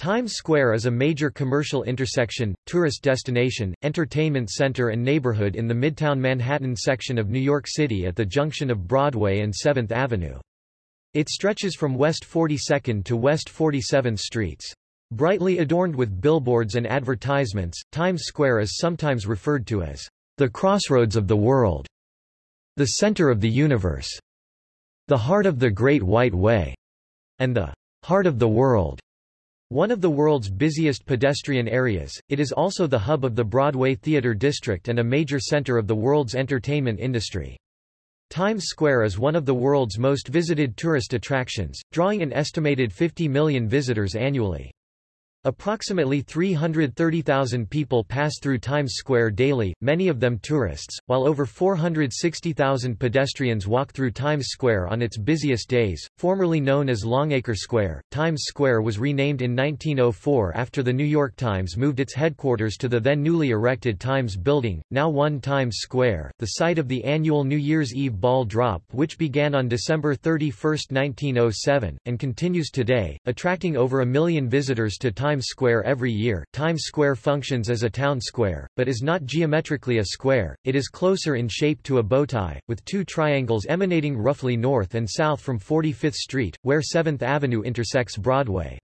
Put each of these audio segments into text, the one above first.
Times Square is a major commercial intersection, tourist destination, entertainment center and neighborhood in the Midtown Manhattan section of New York City at the junction of Broadway and 7th Avenue. It stretches from West 42nd to West 47th Streets. Brightly adorned with billboards and advertisements, Times Square is sometimes referred to as the crossroads of the world, the center of the universe, the heart of the Great White Way, and the heart of the world. One of the world's busiest pedestrian areas, it is also the hub of the Broadway Theatre District and a major center of the world's entertainment industry. Times Square is one of the world's most visited tourist attractions, drawing an estimated 50 million visitors annually. Approximately 330,000 people pass through Times Square daily, many of them tourists, while over 460,000 pedestrians walk through Times Square on its busiest days. Formerly known as Longacre Square, Times Square was renamed in 1904 after the New York Times moved its headquarters to the then newly erected Times Building, now 1 Times Square, the site of the annual New Year's Eve ball drop which began on December 31, 1907, and continues today, attracting over a million visitors to Times Times Square every year. Times Square functions as a town square, but is not geometrically a square, it is closer in shape to a bowtie, with two triangles emanating roughly north and south from 45th Street, where 7th Avenue intersects Broadway.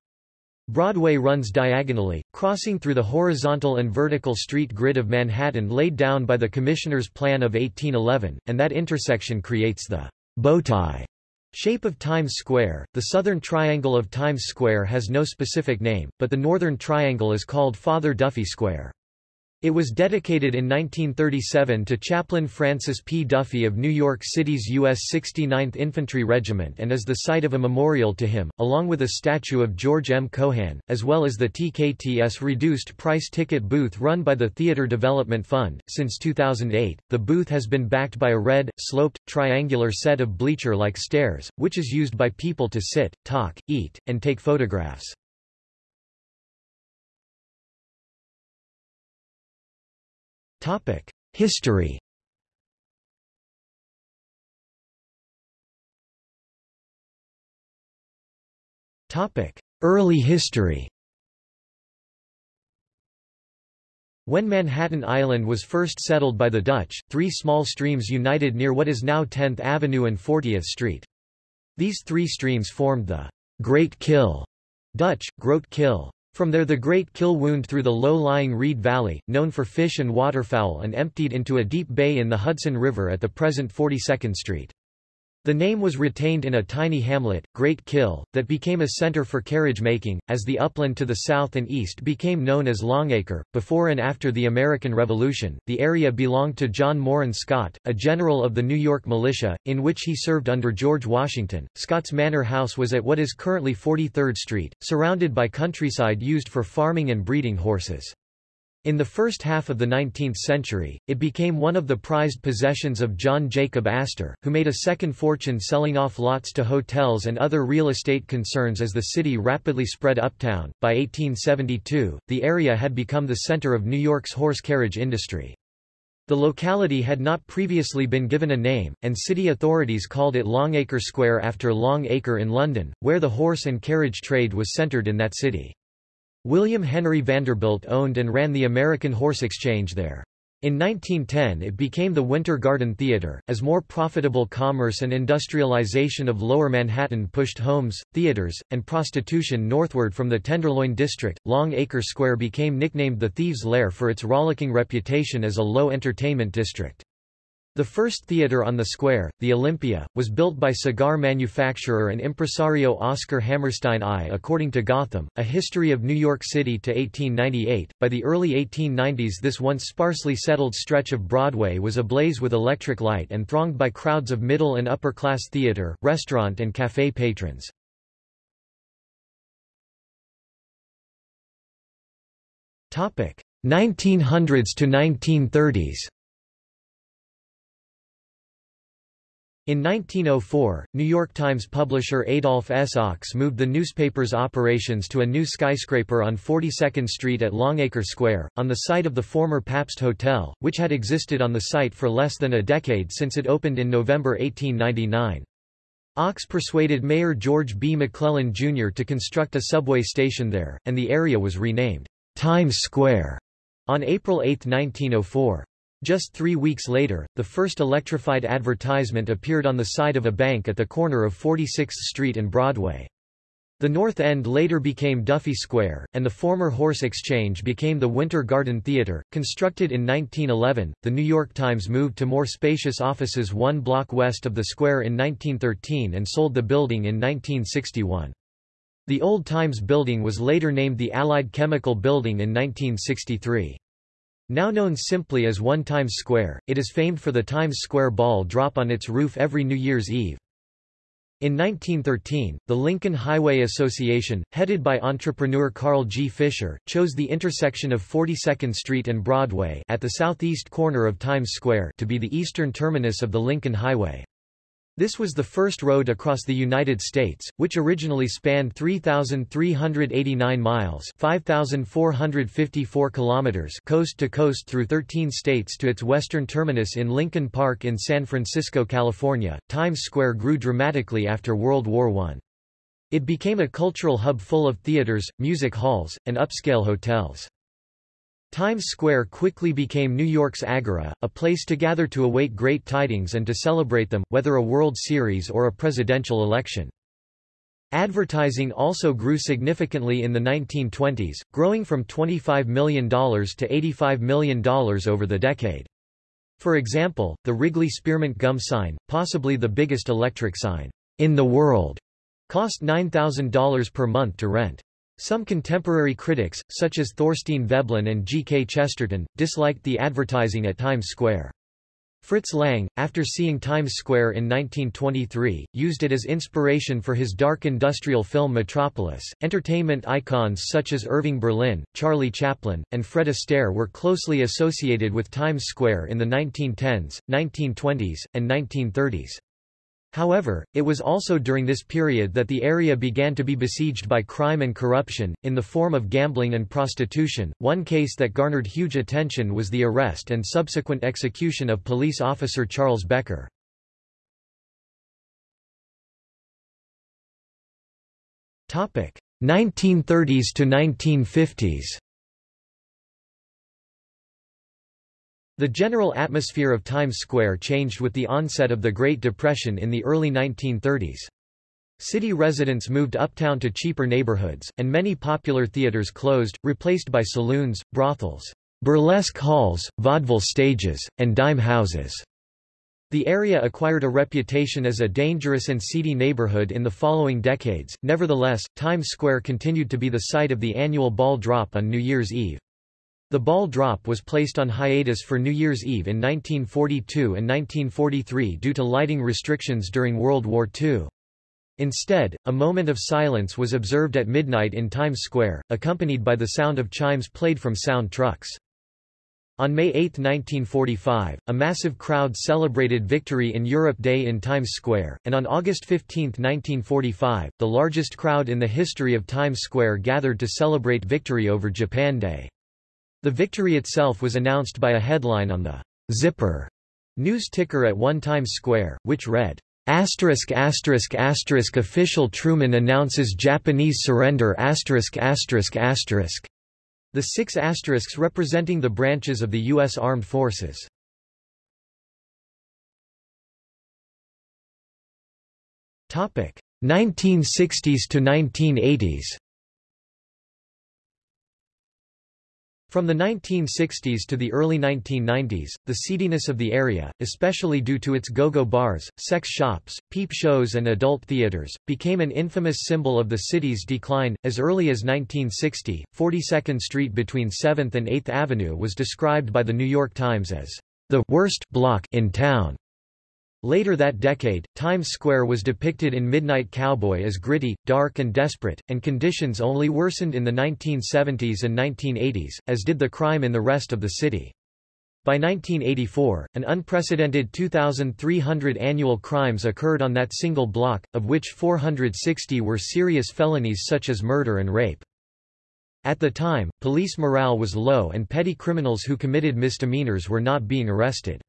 Broadway runs diagonally, crossing through the horizontal and vertical street grid of Manhattan laid down by the Commissioner's Plan of 1811, and that intersection creates the bowtie Shape of Times Square The southern triangle of Times Square has no specific name, but the northern triangle is called Father Duffy Square. It was dedicated in 1937 to Chaplain Francis P. Duffy of New York City's U.S. 69th Infantry Regiment and is the site of a memorial to him, along with a statue of George M. Cohan, as well as the TKTS reduced price ticket booth run by the Theater Development Fund. Since 2008, the booth has been backed by a red, sloped, triangular set of bleacher-like stairs, which is used by people to sit, talk, eat, and take photographs. History. Early history. When Manhattan Island was first settled by the Dutch, three small streams united near what is now 10th Avenue and 40th Street. These three streams formed the Great Kill Dutch, Groot Kill, from there the Great Kill wound through the low-lying Reed Valley, known for fish and waterfowl and emptied into a deep bay in the Hudson River at the present 42nd Street. The name was retained in a tiny hamlet, Great Kill, that became a center for carriage making, as the upland to the south and east became known as Longacre. Before and after the American Revolution, the area belonged to John Morin Scott, a general of the New York Militia, in which he served under George Washington. Scott's manor house was at what is currently 43rd Street, surrounded by countryside used for farming and breeding horses. In the first half of the 19th century, it became one of the prized possessions of John Jacob Astor, who made a second fortune selling off lots to hotels and other real estate concerns as the city rapidly spread uptown. By 1872, the area had become the center of New York's horse carriage industry. The locality had not previously been given a name, and city authorities called it Longacre Square after Long Acre in London, where the horse and carriage trade was centered in that city. William Henry Vanderbilt owned and ran the American Horse Exchange there. In 1910 it became the Winter Garden Theater, as more profitable commerce and industrialization of Lower Manhattan pushed homes, theaters, and prostitution northward from the Tenderloin District. Long Acre Square became nicknamed the Thieves' Lair for its rollicking reputation as a low entertainment district. The first theater on the square, the Olympia, was built by cigar manufacturer and impresario Oscar Hammerstein I. According to Gotham, A History of New York City to 1898, by the early 1890s this once sparsely settled stretch of Broadway was ablaze with electric light and thronged by crowds of middle and upper-class theater, restaurant and café patrons. Topic: 1900s to 1930s. In 1904, New York Times publisher Adolph S. Ochs moved the newspaper's operations to a new skyscraper on 42nd Street at Longacre Square, on the site of the former Pabst Hotel, which had existed on the site for less than a decade since it opened in November 1899. Ochs persuaded Mayor George B. McClellan Jr. to construct a subway station there, and the area was renamed Times Square on April 8, 1904. Just three weeks later, the first electrified advertisement appeared on the side of a bank at the corner of 46th Street and Broadway. The North End later became Duffy Square, and the former Horse Exchange became the Winter Garden Theatre. Constructed in 1911, the New York Times moved to more spacious offices one block west of the square in 1913 and sold the building in 1961. The old Times building was later named the Allied Chemical Building in 1963. Now known simply as One Times Square, it is famed for the Times Square ball drop on its roof every New Year's Eve. In 1913, the Lincoln Highway Association, headed by entrepreneur Carl G. Fisher, chose the intersection of 42nd Street and Broadway at the southeast corner of Times Square to be the eastern terminus of the Lincoln Highway. This was the first road across the United States, which originally spanned 3,389 miles 5,454 kilometers coast to coast through 13 states to its western terminus in Lincoln Park in San Francisco, California. Times Square grew dramatically after World War I. It became a cultural hub full of theaters, music halls, and upscale hotels. Times Square quickly became New York's agora, a place to gather to await great tidings and to celebrate them, whether a World Series or a presidential election. Advertising also grew significantly in the 1920s, growing from $25 million to $85 million over the decade. For example, the Wrigley Spearmint Gum sign, possibly the biggest electric sign in the world, cost $9,000 per month to rent. Some contemporary critics, such as Thorstein Veblen and G. K. Chesterton, disliked the advertising at Times Square. Fritz Lang, after seeing Times Square in 1923, used it as inspiration for his dark industrial film Metropolis. Entertainment icons such as Irving Berlin, Charlie Chaplin, and Fred Astaire were closely associated with Times Square in the 1910s, 1920s, and 1930s. However, it was also during this period that the area began to be besieged by crime and corruption, in the form of gambling and prostitution. One case that garnered huge attention was the arrest and subsequent execution of police officer Charles Becker. Topic: 1930s to 1950s. The general atmosphere of Times Square changed with the onset of the Great Depression in the early 1930s. City residents moved uptown to cheaper neighborhoods, and many popular theaters closed, replaced by saloons, brothels, burlesque halls, vaudeville stages, and dime houses. The area acquired a reputation as a dangerous and seedy neighborhood in the following decades, nevertheless, Times Square continued to be the site of the annual ball drop on New Year's Eve. The ball drop was placed on hiatus for New Year's Eve in 1942 and 1943 due to lighting restrictions during World War II. Instead, a moment of silence was observed at midnight in Times Square, accompanied by the sound of chimes played from sound trucks. On May 8, 1945, a massive crowd celebrated Victory in Europe Day in Times Square, and on August 15, 1945, the largest crowd in the history of Times Square gathered to celebrate victory over Japan Day. The victory itself was announced by a headline on the Zipper news ticker at One Times Square, which read, Asterisk asterisk asterisk official Truman announces Japanese surrender asterisk asterisk asterisk. The six asterisks representing the branches of the U.S. Armed Forces. Topic 1960s to 1980s. From the 1960s to the early 1990s, the seediness of the area, especially due to its go-go bars, sex shops, peep shows and adult theaters, became an infamous symbol of the city's decline. As early as 1960, 42nd Street between 7th and 8th Avenue was described by the New York Times as the worst block in town. Later that decade, Times Square was depicted in Midnight Cowboy as gritty, dark and desperate, and conditions only worsened in the 1970s and 1980s, as did the crime in the rest of the city. By 1984, an unprecedented 2,300 annual crimes occurred on that single block, of which 460 were serious felonies such as murder and rape. At the time, police morale was low and petty criminals who committed misdemeanors were not being arrested.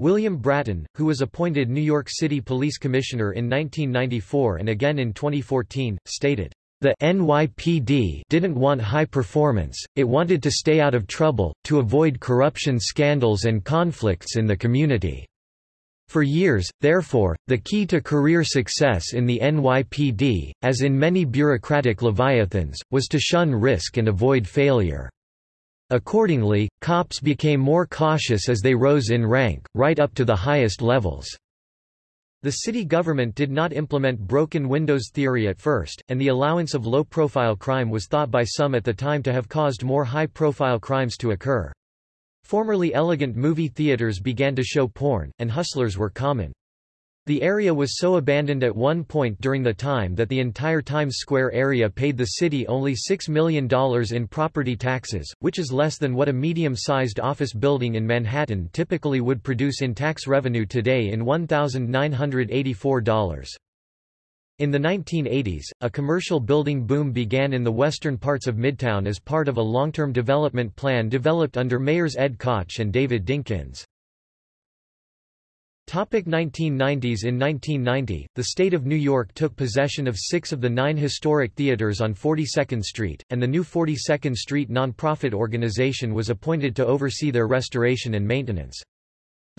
William Bratton, who was appointed New York City Police Commissioner in 1994 and again in 2014, stated, "...the NYPD didn't want high performance, it wanted to stay out of trouble, to avoid corruption scandals and conflicts in the community." For years, therefore, the key to career success in the NYPD, as in many bureaucratic leviathans, was to shun risk and avoid failure. Accordingly, cops became more cautious as they rose in rank, right up to the highest levels. The city government did not implement broken windows theory at first, and the allowance of low-profile crime was thought by some at the time to have caused more high-profile crimes to occur. Formerly elegant movie theaters began to show porn, and hustlers were common. The area was so abandoned at one point during the time that the entire Times Square area paid the city only $6 million in property taxes, which is less than what a medium-sized office building in Manhattan typically would produce in tax revenue today in $1,984. In the 1980s, a commercial building boom began in the western parts of Midtown as part of a long-term development plan developed under mayors Ed Koch and David Dinkins. Topic 1990s In 1990, the state of New York took possession of six of the nine historic theaters on 42nd Street, and the new 42nd Street nonprofit organization was appointed to oversee their restoration and maintenance.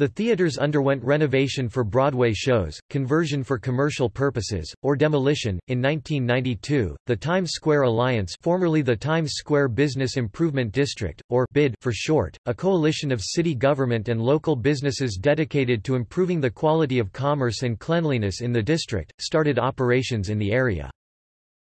The theaters underwent renovation for Broadway shows, conversion for commercial purposes, or demolition. In 1992, the Times Square Alliance, formerly the Times Square Business Improvement District, or BID for short, a coalition of city government and local businesses dedicated to improving the quality of commerce and cleanliness in the district, started operations in the area.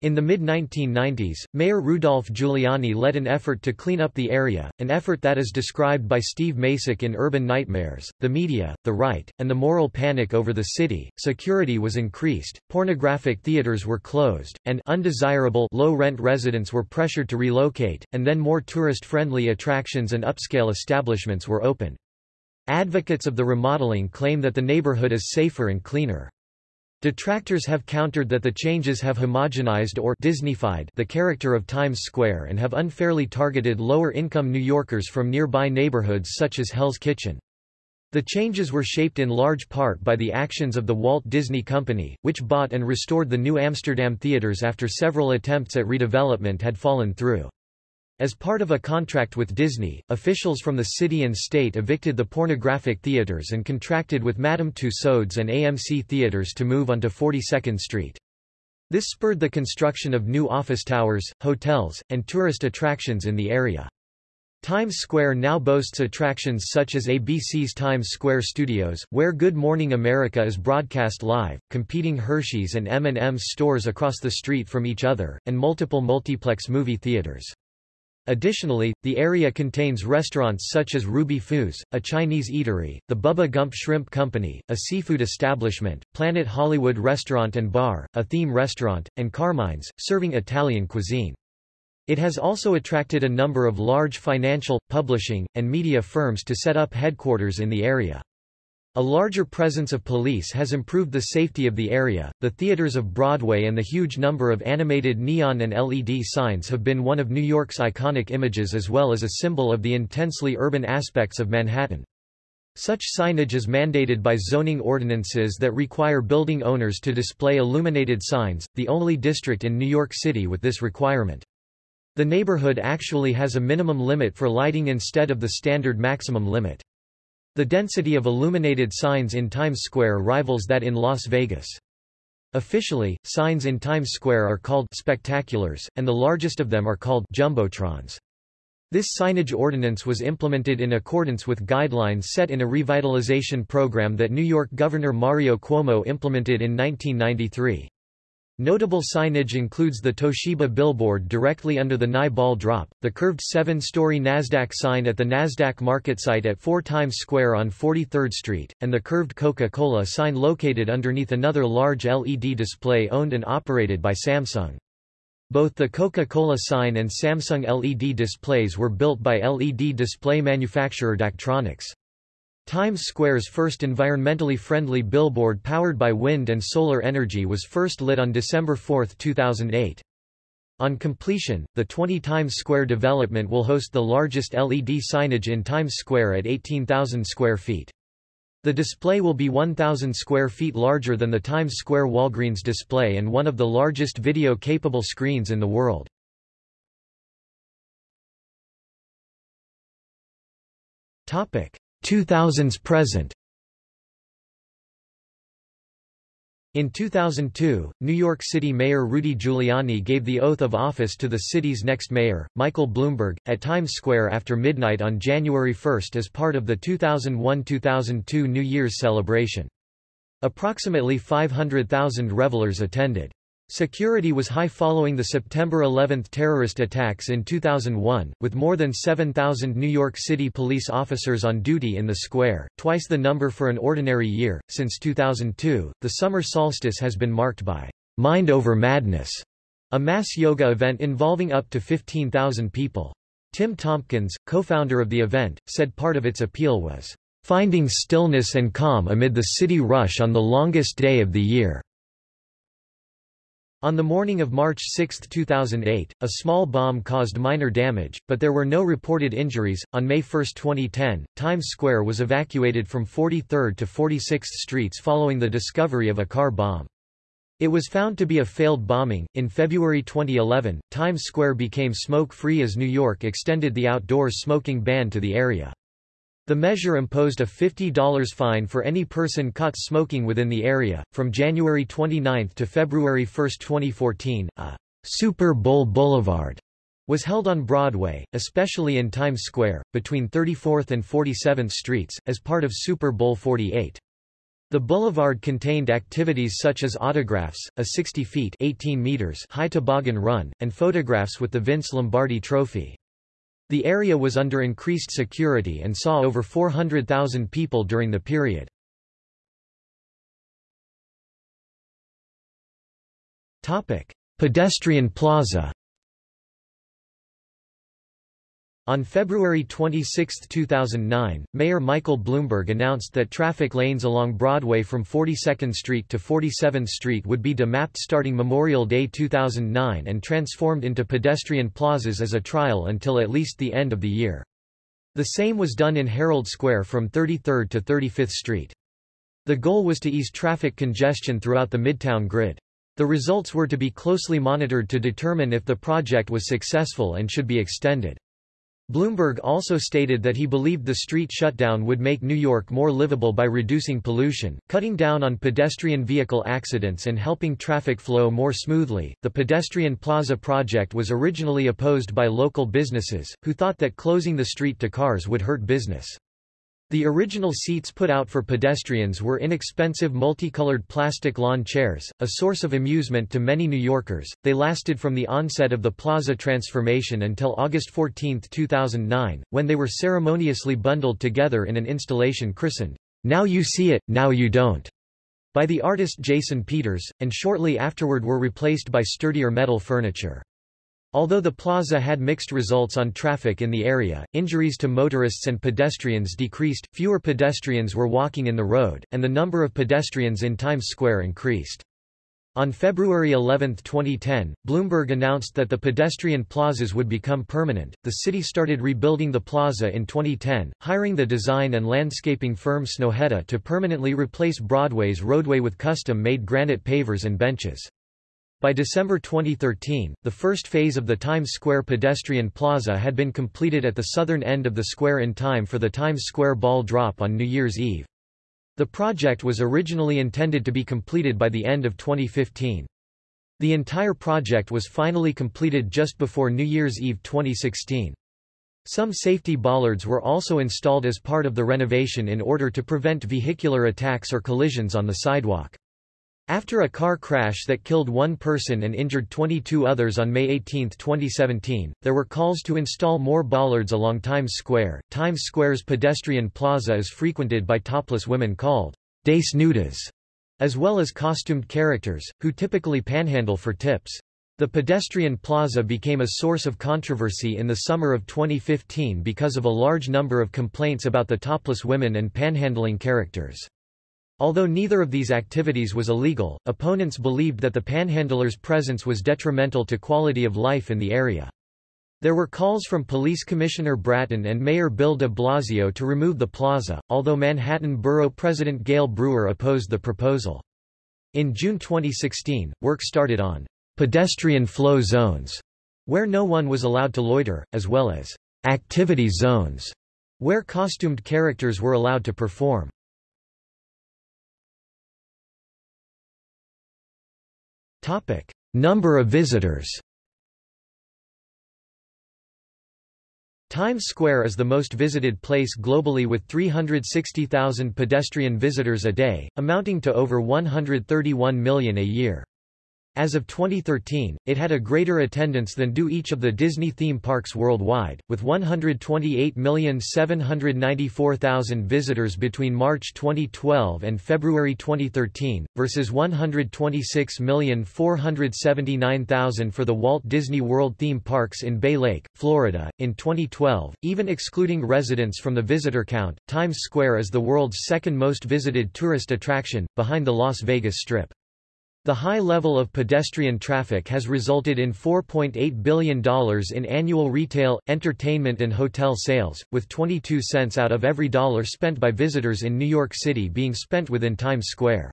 In the mid-1990s, Mayor Rudolph Giuliani led an effort to clean up the area, an effort that is described by Steve Macek in Urban Nightmares, the media, the right, and the moral panic over the city. Security was increased, pornographic theaters were closed, and undesirable low-rent residents were pressured to relocate, and then more tourist-friendly attractions and upscale establishments were opened. Advocates of the remodeling claim that the neighborhood is safer and cleaner. Detractors have countered that the changes have homogenized or Disneyfied the character of Times Square and have unfairly targeted lower-income New Yorkers from nearby neighborhoods such as Hell's Kitchen. The changes were shaped in large part by the actions of the Walt Disney Company, which bought and restored the New Amsterdam theaters after several attempts at redevelopment had fallen through. As part of a contract with Disney, officials from the city and state evicted the pornographic theaters and contracted with Madame Tussauds and AMC Theaters to move onto 42nd Street. This spurred the construction of new office towers, hotels, and tourist attractions in the area. Times Square now boasts attractions such as ABC's Times Square Studios, where Good Morning America is broadcast live, competing Hershey's and M&M's stores across the street from each other, and multiple multiplex movie theaters. Additionally, the area contains restaurants such as Ruby Foos, a Chinese eatery, the Bubba Gump Shrimp Company, a seafood establishment, Planet Hollywood Restaurant and Bar, a theme restaurant, and Carmine's, serving Italian cuisine. It has also attracted a number of large financial, publishing, and media firms to set up headquarters in the area. A larger presence of police has improved the safety of the area. The theaters of Broadway and the huge number of animated neon and LED signs have been one of New York's iconic images as well as a symbol of the intensely urban aspects of Manhattan. Such signage is mandated by zoning ordinances that require building owners to display illuminated signs, the only district in New York City with this requirement. The neighborhood actually has a minimum limit for lighting instead of the standard maximum limit. The density of illuminated signs in Times Square rivals that in Las Vegas. Officially, signs in Times Square are called spectaculars, and the largest of them are called jumbotrons. This signage ordinance was implemented in accordance with guidelines set in a revitalization program that New York Governor Mario Cuomo implemented in 1993. Notable signage includes the Toshiba billboard directly under the Nye ball drop, the curved seven-story NASDAQ sign at the NASDAQ market site at 4 Times Square on 43rd Street, and the curved Coca-Cola sign located underneath another large LED display owned and operated by Samsung. Both the Coca-Cola sign and Samsung LED displays were built by LED display manufacturer Daktronics. Times Square's first environmentally friendly billboard powered by wind and solar energy was first lit on December 4, 2008. On completion, the 20 Times Square development will host the largest LED signage in Times Square at 18,000 square feet. The display will be 1,000 square feet larger than the Times Square Walgreens display and one of the largest video-capable screens in the world. Topic 2000s present. In 2002, New York City Mayor Rudy Giuliani gave the oath of office to the city's next mayor, Michael Bloomberg, at Times Square after midnight on January 1 as part of the 2001-2002 New Year's celebration. Approximately 500,000 revelers attended. Security was high following the September 11 terrorist attacks in 2001, with more than 7,000 New York City police officers on duty in the square, twice the number for an ordinary year. Since 2002, the summer solstice has been marked by Mind Over Madness, a mass yoga event involving up to 15,000 people. Tim Tompkins, co-founder of the event, said part of its appeal was finding stillness and calm amid the city rush on the longest day of the year. On the morning of March 6, 2008, a small bomb caused minor damage, but there were no reported injuries. On May 1, 2010, Times Square was evacuated from 43rd to 46th Streets following the discovery of a car bomb. It was found to be a failed bombing. In February 2011, Times Square became smoke free as New York extended the outdoor smoking ban to the area. The measure imposed a $50 fine for any person caught smoking within the area. From January 29 to February 1, 2014, a Super Bowl Boulevard was held on Broadway, especially in Times Square, between 34th and 47th Streets, as part of Super Bowl 48. The boulevard contained activities such as autographs, a 60 feet 18 meters high toboggan run, and photographs with the Vince Lombardi Trophy. The area was under increased security and saw over 400,000 people during the period. Pedestrian plaza On February 26, 2009, Mayor Michael Bloomberg announced that traffic lanes along Broadway from 42nd Street to 47th Street would be demapped starting Memorial Day 2009 and transformed into pedestrian plazas as a trial until at least the end of the year. The same was done in Herald Square from 33rd to 35th Street. The goal was to ease traffic congestion throughout the Midtown grid. The results were to be closely monitored to determine if the project was successful and should be extended. Bloomberg also stated that he believed the street shutdown would make New York more livable by reducing pollution, cutting down on pedestrian vehicle accidents and helping traffic flow more smoothly. The pedestrian plaza project was originally opposed by local businesses, who thought that closing the street to cars would hurt business. The original seats put out for pedestrians were inexpensive multicolored plastic lawn chairs, a source of amusement to many New Yorkers. They lasted from the onset of the plaza transformation until August 14, 2009, when they were ceremoniously bundled together in an installation christened, Now You See It, Now You Don't, by the artist Jason Peters, and shortly afterward were replaced by sturdier metal furniture. Although the plaza had mixed results on traffic in the area, injuries to motorists and pedestrians decreased, fewer pedestrians were walking in the road, and the number of pedestrians in Times Square increased. On February 11, 2010, Bloomberg announced that the pedestrian plazas would become permanent. The city started rebuilding the plaza in 2010, hiring the design and landscaping firm Snøhetta to permanently replace Broadway's roadway with custom-made granite pavers and benches. By December 2013, the first phase of the Times Square pedestrian plaza had been completed at the southern end of the square in time for the Times Square ball drop on New Year's Eve. The project was originally intended to be completed by the end of 2015. The entire project was finally completed just before New Year's Eve 2016. Some safety bollards were also installed as part of the renovation in order to prevent vehicular attacks or collisions on the sidewalk. After a car crash that killed one person and injured 22 others on May 18, 2017, there were calls to install more bollards along Times Square. Times Square's pedestrian plaza is frequented by topless women called desnudas, as well as costumed characters, who typically panhandle for tips. The pedestrian plaza became a source of controversy in the summer of 2015 because of a large number of complaints about the topless women and panhandling characters. Although neither of these activities was illegal, opponents believed that the panhandlers' presence was detrimental to quality of life in the area. There were calls from Police Commissioner Bratton and Mayor Bill de Blasio to remove the plaza, although Manhattan Borough President Gale Brewer opposed the proposal. In June 2016, work started on pedestrian flow zones, where no one was allowed to loiter, as well as activity zones, where costumed characters were allowed to perform. Number of visitors Times Square is the most visited place globally with 360,000 pedestrian visitors a day, amounting to over 131 million a year. As of 2013, it had a greater attendance than do each of the Disney theme parks worldwide, with 128,794,000 visitors between March 2012 and February 2013, versus 126,479,000 for the Walt Disney World theme parks in Bay Lake, Florida. In 2012, even excluding residents from the visitor count, Times Square is the world's second most visited tourist attraction, behind the Las Vegas Strip. The high level of pedestrian traffic has resulted in $4.8 billion in annual retail, entertainment and hotel sales, with 22 cents out of every dollar spent by visitors in New York City being spent within Times Square.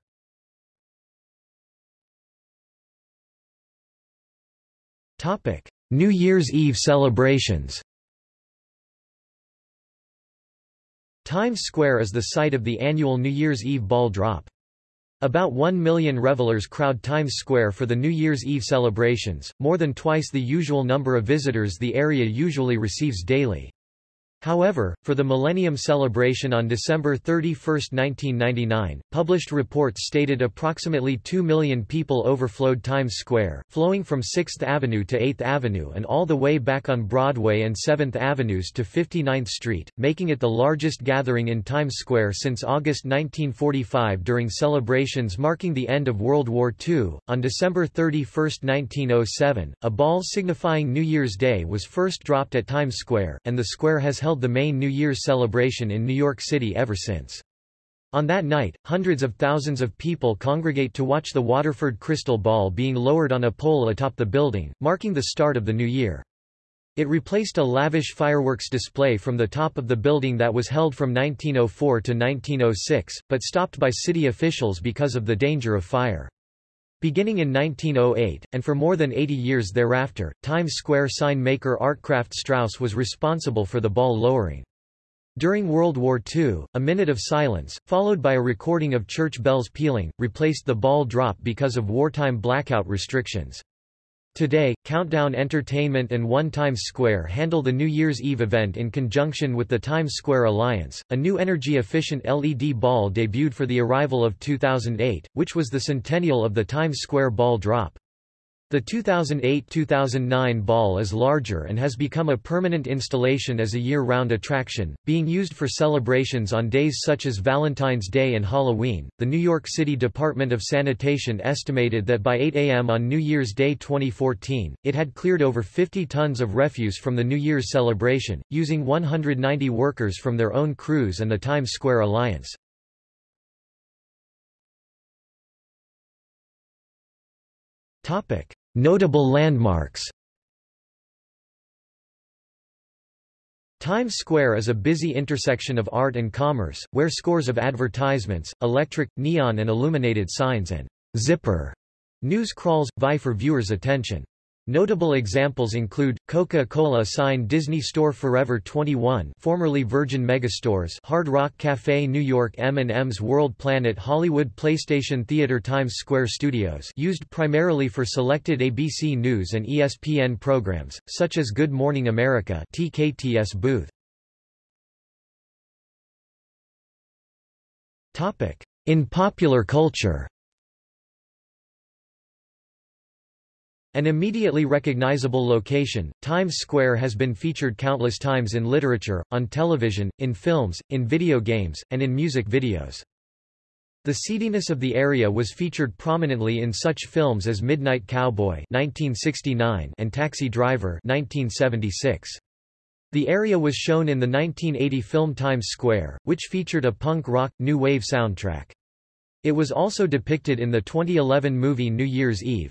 New Year's Eve celebrations Times Square is the site of the annual New Year's Eve ball drop. About one million revelers crowd Times Square for the New Year's Eve celebrations, more than twice the usual number of visitors the area usually receives daily. However, for the Millennium Celebration on December 31, 1999, published reports stated approximately 2 million people overflowed Times Square, flowing from 6th Avenue to 8th Avenue and all the way back on Broadway and 7th Avenues to 59th Street, making it the largest gathering in Times Square since August 1945 during celebrations marking the end of World War II. On December 31, 1907, a ball signifying New Year's Day was first dropped at Times Square, and the square has held held the main New Year's celebration in New York City ever since. On that night, hundreds of thousands of people congregate to watch the Waterford crystal ball being lowered on a pole atop the building, marking the start of the new year. It replaced a lavish fireworks display from the top of the building that was held from 1904 to 1906, but stopped by city officials because of the danger of fire. Beginning in 1908, and for more than 80 years thereafter, Times Square sign maker Artcraft Strauss was responsible for the ball lowering. During World War II, a minute of silence, followed by a recording of church bells pealing, replaced the ball drop because of wartime blackout restrictions. Today, Countdown Entertainment and One Times Square handle the New Year's Eve event in conjunction with the Times Square Alliance. A new energy-efficient LED ball debuted for the arrival of 2008, which was the centennial of the Times Square ball drop. The 2008-2009 ball is larger and has become a permanent installation as a year-round attraction, being used for celebrations on days such as Valentine's Day and Halloween. The New York City Department of Sanitation estimated that by 8 a.m. on New Year's Day 2014, it had cleared over 50 tons of refuse from the New Year's celebration, using 190 workers from their own crews and the Times Square Alliance. Topic: Notable landmarks. Times Square is a busy intersection of art and commerce, where scores of advertisements, electric, neon and illuminated signs and zipper news crawls, vie for viewers' attention. Notable examples include, Coca-Cola sign Disney Store Forever 21 formerly Virgin Megastores Hard Rock Cafe New York M&M's World Planet Hollywood PlayStation Theater Times Square Studios used primarily for selected ABC News and ESPN programs, such as Good Morning America TKTS booth. In popular culture An immediately recognizable location, Times Square has been featured countless times in literature, on television, in films, in video games, and in music videos. The seediness of the area was featured prominently in such films as Midnight Cowboy 1969 and Taxi Driver 1976. The area was shown in the 1980 film Times Square, which featured a punk rock, new wave soundtrack. It was also depicted in the 2011 movie New Year's Eve.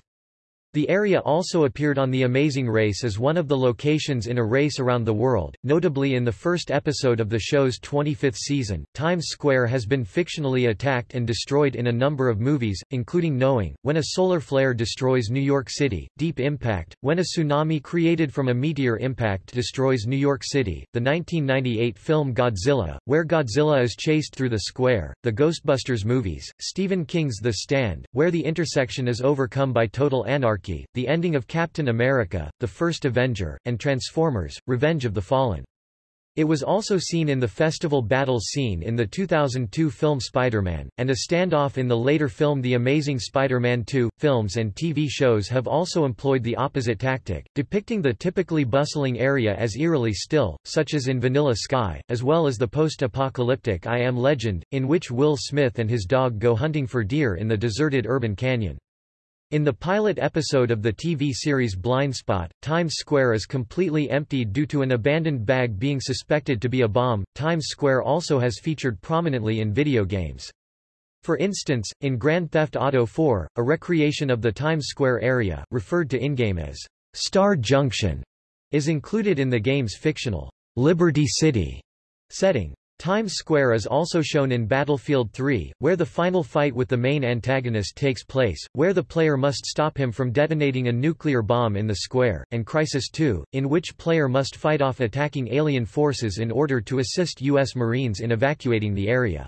The area also appeared on The Amazing Race as one of the locations in a race around the world, notably in the first episode of the show's 25th season. Times Square has been fictionally attacked and destroyed in a number of movies, including Knowing, When a Solar Flare Destroys New York City, Deep Impact, When a Tsunami created from a meteor impact destroys New York City, the 1998 film Godzilla, where Godzilla is chased through the square, the Ghostbusters movies, Stephen King's The Stand, where the intersection is overcome by total anarchy the ending of Captain America, The First Avenger, and Transformers, Revenge of the Fallen. It was also seen in the festival battle scene in the 2002 film Spider-Man, and a standoff in the later film The Amazing Spider-Man 2. Films and TV shows have also employed the opposite tactic, depicting the typically bustling area as eerily still, such as in Vanilla Sky, as well as the post-apocalyptic I Am Legend, in which Will Smith and his dog go hunting for deer in the deserted urban canyon. In the pilot episode of the TV series Blindspot, Times Square is completely emptied due to an abandoned bag being suspected to be a bomb. Times Square also has featured prominently in video games. For instance, in Grand Theft Auto 4, a recreation of the Times Square area, referred to in-game as Star Junction, is included in the game's fictional Liberty City setting. Times Square is also shown in Battlefield 3, where the final fight with the main antagonist takes place, where the player must stop him from detonating a nuclear bomb in the square, and Crysis 2, in which player must fight off attacking alien forces in order to assist U.S. Marines in evacuating the area.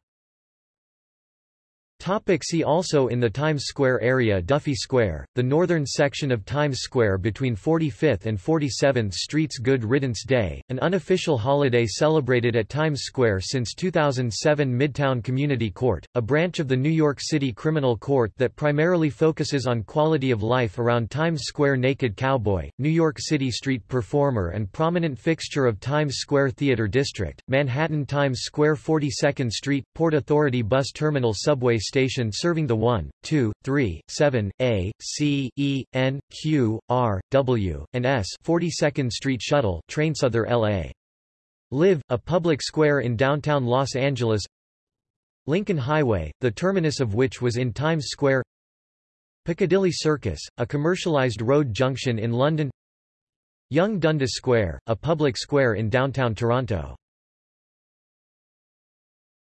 Topic see also In the Times Square area Duffy Square, the northern section of Times Square between 45th and 47th Streets Good Riddance Day, an unofficial holiday celebrated at Times Square since 2007 Midtown Community Court, a branch of the New York City Criminal Court that primarily focuses on quality of life around Times Square Naked Cowboy, New York City street performer and prominent fixture of Times Square Theater District, Manhattan Times Square 42nd Street, Port Authority Bus Terminal Subway station serving the 1, 2, 3, 7, A, C, E, N, Q, R, W, and S 42nd Street Shuttle train Souther LA. Live, a public square in downtown Los Angeles. Lincoln Highway, the terminus of which was in Times Square. Piccadilly Circus, a commercialized road junction in London. Yonge Dundas Square, a public square in downtown Toronto